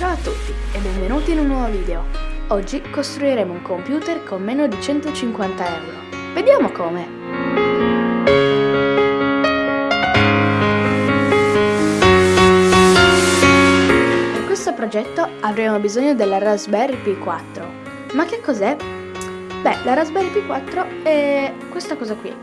Ciao a tutti e benvenuti in un nuovo video. Oggi costruiremo un computer con meno di 150 euro. Vediamo come! Per questo progetto avremo bisogno della Raspberry Pi 4. Ma che cos'è? Beh, la Raspberry Pi 4 è questa cosa qui.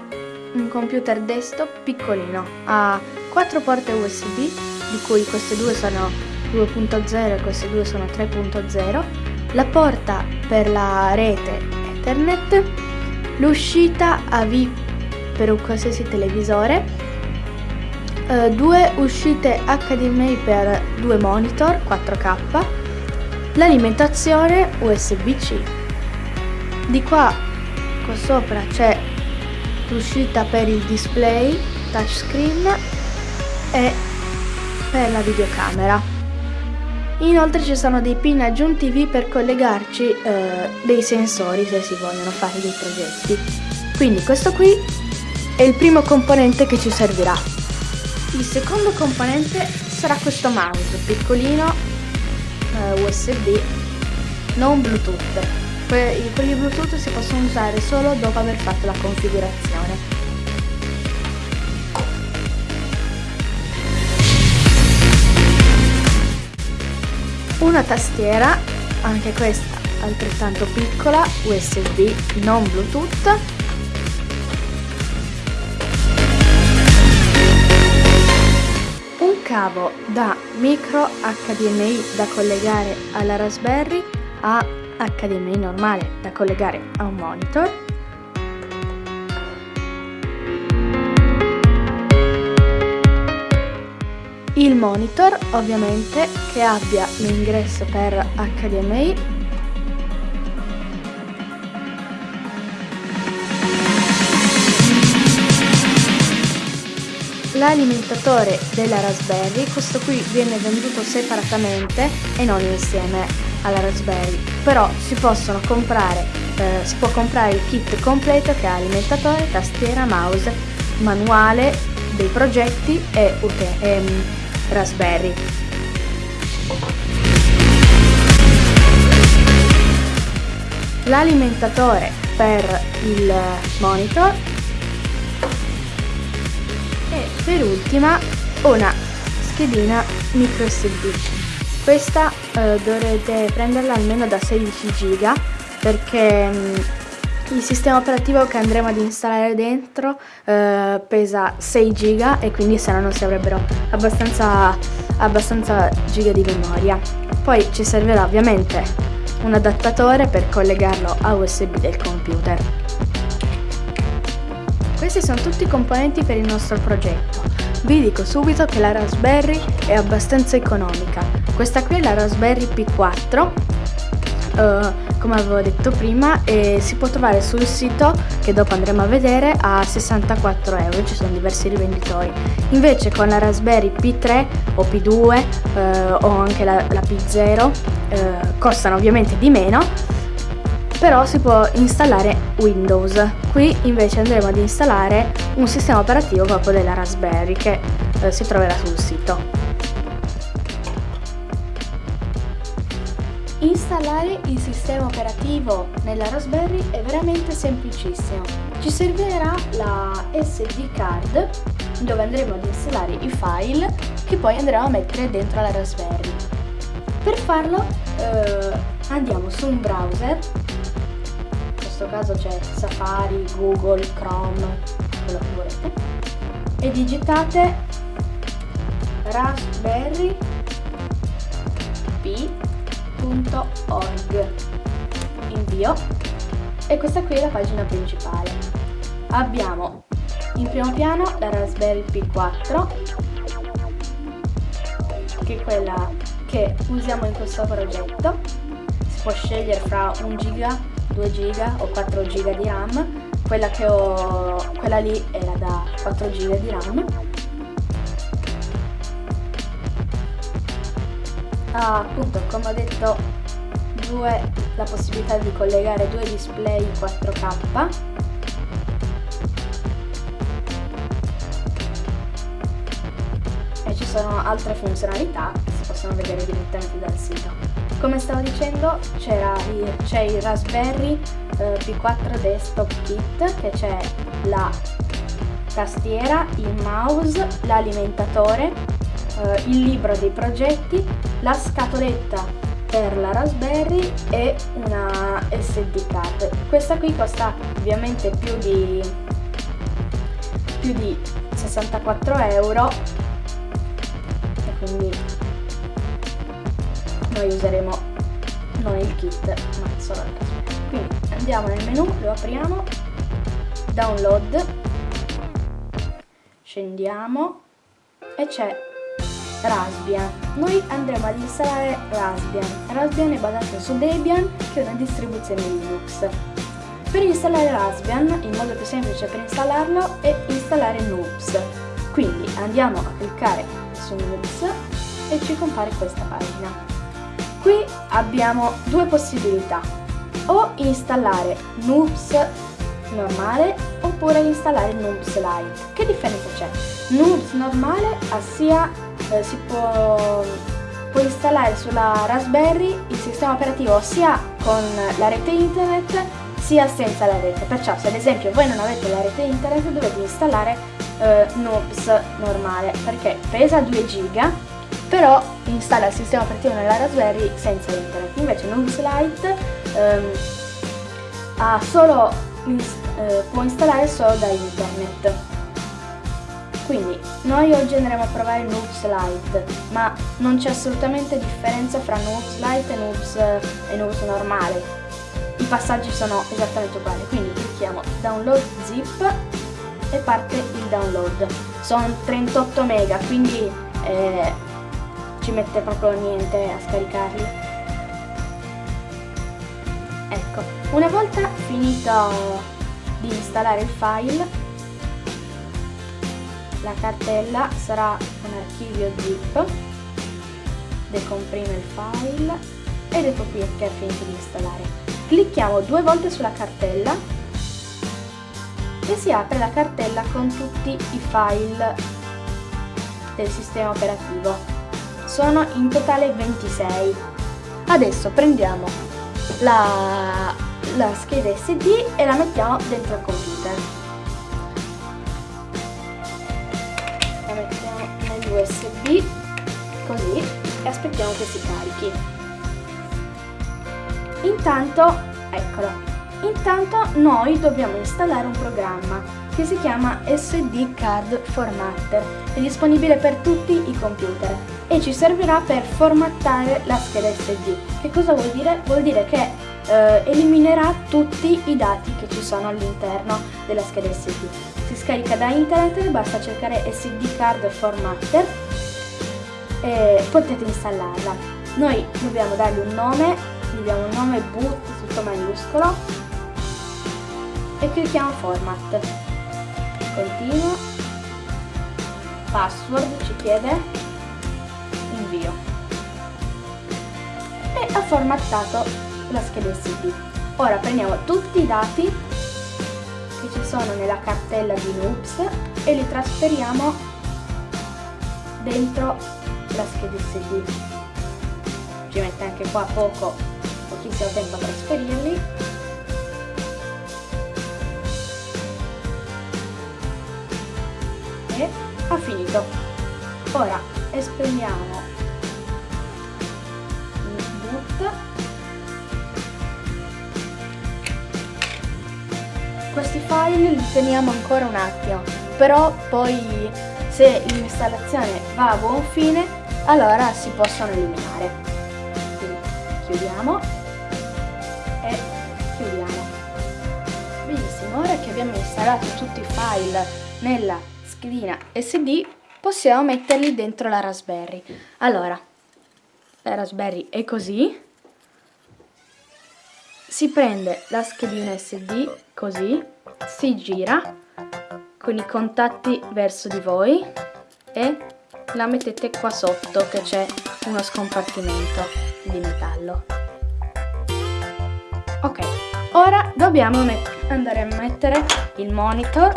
Un computer desktop piccolino. Ha 4 porte USB, di cui queste due sono 2.0 e queste due sono 3.0, la porta per la rete Ethernet, l'uscita AV per un qualsiasi televisore, eh, due uscite HDMI per due monitor 4K, l'alimentazione USB-C. Di qua, qua sopra c'è l'uscita per il display touchscreen e per la videocamera. Inoltre ci sono dei pin aggiuntivi per collegarci eh, dei sensori se si vogliono fare dei progetti. Quindi questo qui è il primo componente che ci servirà. Il secondo componente sarà questo mouse piccolino eh, USB non Bluetooth. Que quelli Bluetooth si possono usare solo dopo aver fatto la configurazione. Una tastiera, anche questa altrettanto piccola, USB non Bluetooth, un cavo da micro HDMI da collegare alla Raspberry a HDMI normale da collegare a un monitor, il monitor ovviamente che abbia l'ingresso per HDMI l'alimentatore della Raspberry questo qui viene venduto separatamente e non insieme alla Raspberry. Però si possono comprare eh, si può comprare il kit completo che ha alimentatore, tastiera, mouse, manuale dei progetti e, e Raspberry. L'alimentatore per il monitor e per ultima una schedina micro SD. Questa eh, dovrete prenderla almeno da 16 giga perché mm, il sistema operativo che andremo ad installare dentro eh, pesa 6 giga e quindi se no non si avrebbero abbastanza, abbastanza giga di memoria. Poi ci servirà ovviamente un adattatore per collegarlo a USB del computer. Questi sono tutti i componenti per il nostro progetto. Vi dico subito che la Raspberry è abbastanza economica. Questa qui è la Raspberry P4 uh, come avevo detto prima e si può trovare sul sito che dopo andremo a vedere a 64 euro ci sono diversi rivenditori. Invece con la Raspberry P3 o P2 uh, o anche la, la P0 uh, costano ovviamente di meno però si può installare Windows. Qui invece andremo ad installare un sistema operativo proprio della Raspberry che si troverà sul sito Installare il sistema operativo nella Raspberry è veramente semplicissimo. Ci servirà la SD card dove andremo ad installare i file che poi andremo a mettere dentro la Raspberry. Per farlo eh, andiamo su un browser, in questo caso c'è Safari, Google, Chrome, quello che volete, e digitate Raspberry www.raspberry.org invio. E questa qui è la pagina principale. Abbiamo in primo piano la Raspberry Pi 4 che è quella che usiamo in questo progetto. Si può scegliere fra 1 giga 2 giga o 4 giga di RAM. Quella che ho quella lì era da 4 giga di RAM ha appunto come ho detto due, la possibilità di collegare due display 4K e ci sono altre funzionalità che si possono vedere direttamente dal sito. Come stavo dicendo c'è il Raspberry eh, P4 Desktop Kit che c'è la tastiera, il mouse, l'alimentatore, eh, il libro dei progetti, la scatoletta per la Raspberry e una SD card. Questa qui costa ovviamente più di, più di 64 euro e quindi noi useremo non il kit ma solo la Raspberry. Quindi andiamo nel menu, lo apriamo, download, scendiamo e c'è Raspbian. Noi andremo ad installare Raspbian. Raspbian è basato su Debian, che è una distribuzione Linux. Per installare Raspbian, il modo più semplice per installarlo è installare Noobs. Quindi andiamo a cliccare su Noobs e ci compare questa pagina. Qui abbiamo due possibilità, o installare Noobs normale oppure installare Noobs Lite. Che differenza c'è? Noobs normale ha sia eh, si può, può installare sulla Raspberry il sistema operativo sia con la rete internet sia senza la rete. Perciò se ad esempio voi non avete la rete internet dovete installare eh, Noobs normale perché pesa 2 giga però installa il sistema operativo nella Raspberry senza internet. Invece Noobs Lite ehm, solo, eh, può installare solo da internet. Quindi noi oggi andremo a provare Noobs Lite, ma non c'è assolutamente differenza fra Noobs Lite e Noobs, e Noobs normale. I passaggi sono esattamente uguali, quindi clicchiamo Download Zip e parte il download. Sono 38 mega, quindi eh, ci mette proprio niente a scaricarli. Una volta finito di installare il file la cartella sarà un archivio zip, decomprime il file ed ecco qui che è finito di installare. Clicchiamo due volte sulla cartella e si apre la cartella con tutti i file del sistema operativo. Sono in totale 26. Adesso prendiamo la, la scheda SD e la mettiamo dentro il computer. USB così e aspettiamo che si carichi. Intanto, eccolo, intanto noi dobbiamo installare un programma che si chiama SD Card Formatter, è disponibile per tutti i computer e ci servirà per formattare la scheda SD. Che cosa vuol dire? Vuol dire che eh, eliminerà tutti i dati che ci sono all'interno della scheda SD. Si scarica da internet, basta cercare SD Card Formatter e potete installarla. Noi dobbiamo dargli un nome, gli diamo un nome boot tutto maiuscolo e clicchiamo Format. Continua, password ci chiede, invio. E ha formattato la scheda SD. Ora prendiamo tutti i dati che ci sono nella cartella di Noops e li trasferiamo dentro la scheda SD. Ci mette anche qua poco, pochissimo tempo a trasferirli. E ha finito. Ora esprimiamo questi file li teniamo ancora un attimo, però poi se l'installazione va a buon fine, allora si possono eliminare. Quindi chiudiamo e chiudiamo. Benissimo, ora che abbiamo installato tutti i file nella schedina SD, possiamo metterli dentro la Raspberry. Allora, la Raspberry è così, si prende la schedina SD così, si gira con i contatti verso di voi e la mettete qua sotto che c'è uno scompartimento di metallo. Ok, ora dobbiamo andare a mettere il monitor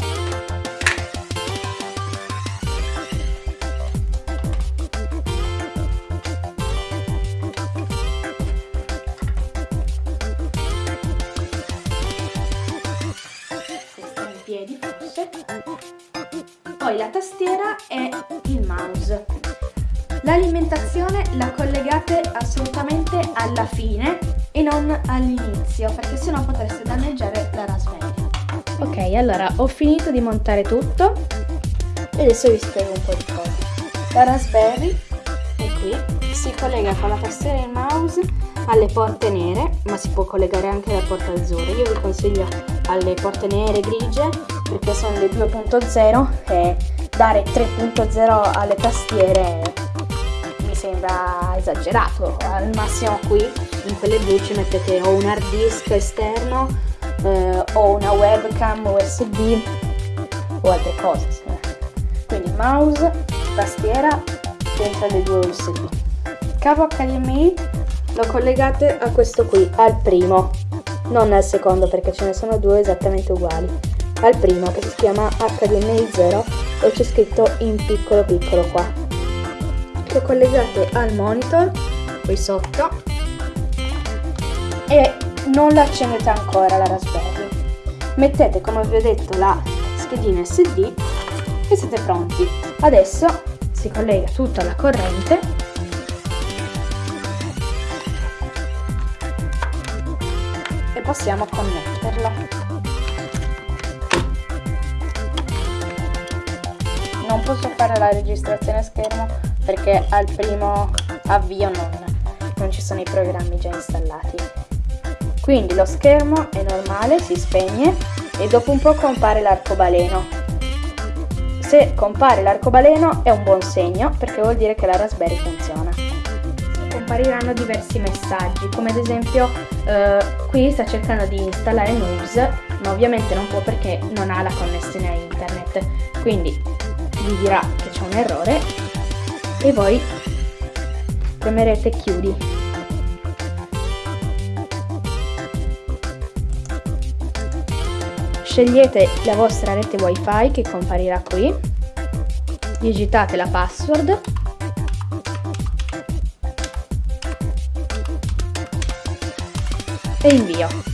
L'alimentazione la collegate assolutamente alla fine e non all'inizio perché sennò potreste danneggiare la Raspberry. Ok, allora ho finito di montare tutto e adesso vi spiego un po' di cose. La Raspberry è qui, si collega con la tastiera e il mouse alle porte nere, ma si può collegare anche alle porte azzurre. Io vi consiglio alle porte nere grigie perché sono le 2.0 e dare 3.0 alle tastiere sembra esagerato. Al massimo qui in quelle blu ci mettete o un hard disk esterno eh, o una webcam USB o altre cose. Quindi mouse, tastiera dentro le due USB. Cavo HDMI lo collegate a questo qui, al primo, non al secondo perché ce ne sono due esattamente uguali. Al primo che si chiama HDMI 0 e c'è scritto in piccolo piccolo qua. Lo collegate al monitor, qui sotto, e non la accendete ancora la Raspberry. Mettete come vi ho detto la schedina SD e siete pronti. Adesso si collega tutto alla corrente e possiamo connetterlo. Non posso fare la registrazione a schermo perché al primo avvio non, non ci sono i programmi già installati. Quindi lo schermo è normale, si spegne e dopo un po' compare l'arcobaleno. Se compare l'arcobaleno è un buon segno perché vuol dire che la Raspberry funziona compariranno diversi messaggi, come ad esempio eh, qui sta cercando di installare News, ma ovviamente non può perché non ha la connessione a internet, quindi vi dirà che c'è un errore e voi premerete chiudi. Scegliete la vostra rete wifi che comparirà qui, digitate la password e invio.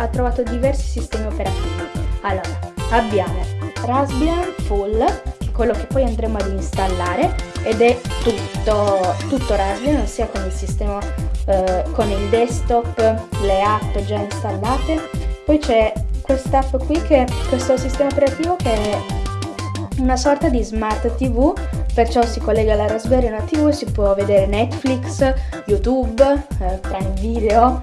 Ha trovato diversi sistemi operativi. Allora, abbiamo Raspbian Full, che è quello che poi andremo ad installare ed è tutto, tutto Raspbian, sia con il sistema eh, con il desktop, le app già installate. Poi c'è quest'app qui che è questo sistema operativo che è una sorta di smart tv perciò si collega alla Raspberry una tv e si può vedere Netflix, YouTube, eh, Prime Video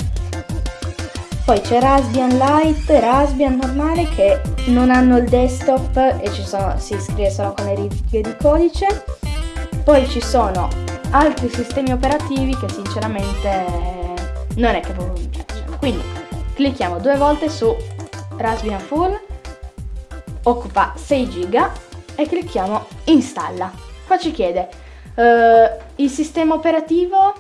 poi c'è Raspbian Lite Raspbian normale che non hanno il desktop e sono, si scrive solo con le righe di codice poi ci sono altri sistemi operativi che sinceramente non è che proprio mi piacciono quindi clicchiamo due volte su Raspbian Full occupa 6 giga e clicchiamo installa. Qua ci chiede uh, il sistema operativo,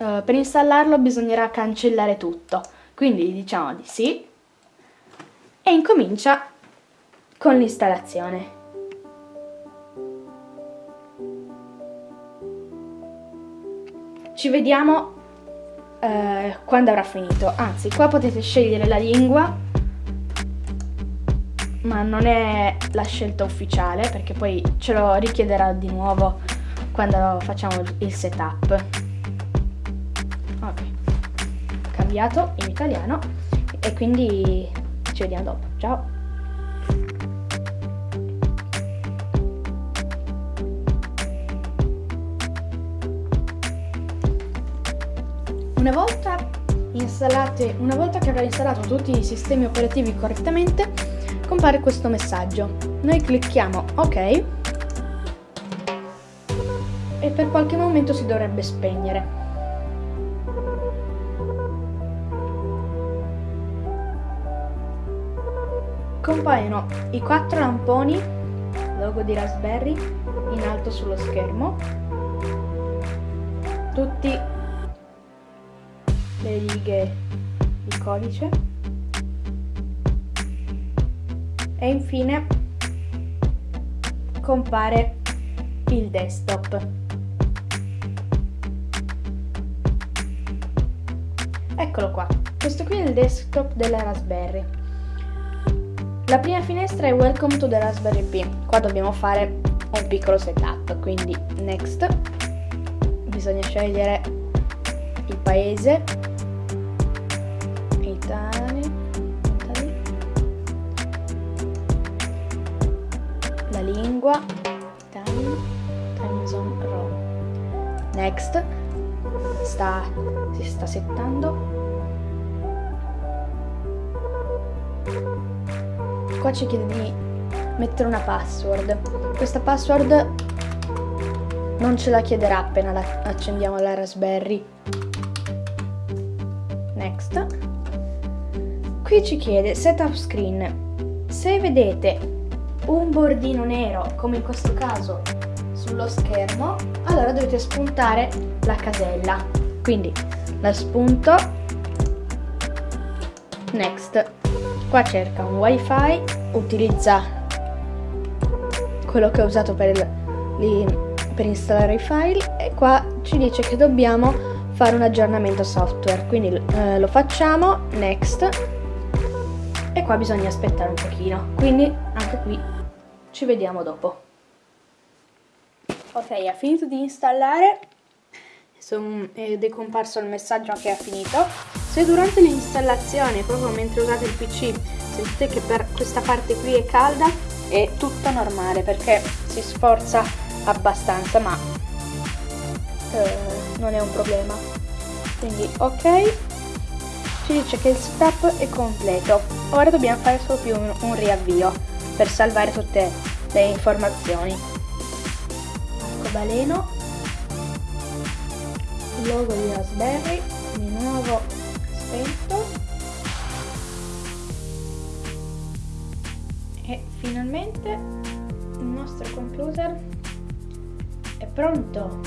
uh, per installarlo bisognerà cancellare tutto, quindi diciamo di sì e incomincia con l'installazione. Ci vediamo eh, quando avrà finito. Anzi, qua potete scegliere la lingua, ma non è la scelta ufficiale perché poi ce lo richiederà di nuovo quando facciamo il setup. Ok, cambiato in italiano e quindi ci vediamo dopo. Ciao! Una volta, una volta che avrà installato tutti i sistemi operativi correttamente, compare questo messaggio. Noi clicchiamo OK e per qualche momento si dovrebbe spegnere. Compaiono i quattro lamponi, logo di Raspberry, in alto sullo schermo, tutti le righe di codice e infine compare il desktop. Eccolo qua, questo qui è il desktop della Raspberry. La prima finestra è Welcome to the Raspberry Pi. Qua dobbiamo fare un piccolo setup, quindi next. Bisogna scegliere il paese. Italy. Italy. La lingua. Time. Time zone row. Next. Sta, si sta settando. Qua ci chiede di mettere una password. Questa password non ce la chiederà appena la accendiamo la Raspberry. Next. Qui ci chiede setup screen. Se vedete un bordino nero, come in questo caso sullo schermo, allora dovete spuntare la casella. Quindi la spunto. Next. Qua cerca un wifi, utilizza quello che ho usato per, per installare i file e qua ci dice che dobbiamo fare un aggiornamento software. Quindi eh, lo facciamo, next, e qua bisogna aspettare un pochino. Quindi anche qui ci vediamo dopo. Ok, ha finito di installare ed è comparso il messaggio che ha finito. Se durante l'installazione, proprio mentre usate il PC, sentite che per questa parte qui è calda, è tutto normale perché si sforza abbastanza, ma eh, non è un problema. Quindi ok, ci dice che il setup è completo. Ora dobbiamo fare solo più un, un riavvio per salvare tutte le informazioni. Arcobaleno logo di Raspberry di nuovo spento finalmente il nostro computer è pronto.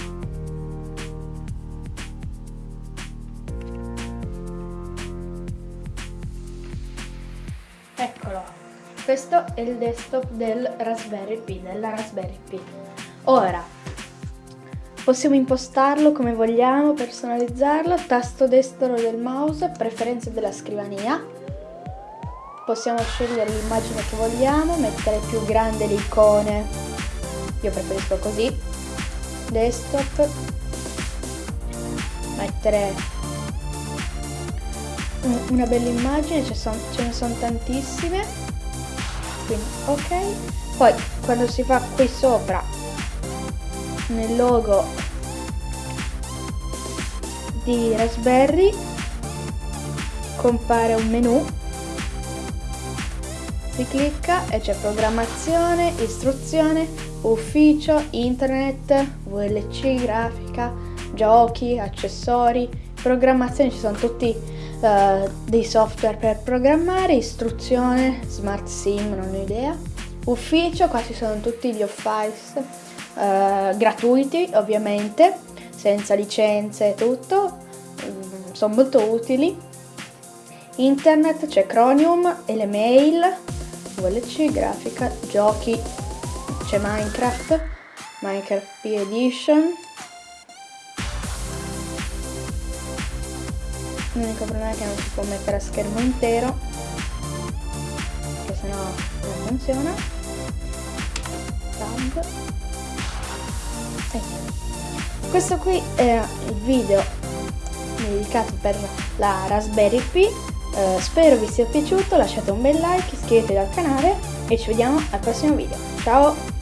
Eccolo. Questo è il desktop del Raspberry Pi della Raspberry Pi. Ora Possiamo impostarlo come vogliamo, personalizzarlo, tasto destro del mouse, preferenze della scrivania. Possiamo scegliere l'immagine che vogliamo, mettere più grande le icone, io preferisco così, desktop, mettere una bella immagine, ce, son, ce ne sono tantissime, quindi ok. Poi quando si fa qui sopra nel logo di Raspberry compare un menu si clicca e c'è programmazione, istruzione, ufficio, internet, VLC, grafica, giochi, accessori, programmazione, ci sono tutti uh, dei software per programmare, istruzione, smart sim, non ho idea, ufficio, qua ci sono tutti gli office eh, gratuiti ovviamente, senza licenze e tutto, mm, sono molto utili. Internet c'è Chromium e le mail, VLC, grafica, giochi, c'è Minecraft, Minecraft P Edition. L'unico problema è che non si può mettere a schermo intero, perché sennò non funziona. Tab. Questo qui era il video dedicato per la Raspberry Pi. Eh, spero vi sia piaciuto, lasciate un bel like, iscrivetevi al canale e ci vediamo al prossimo video. Ciao!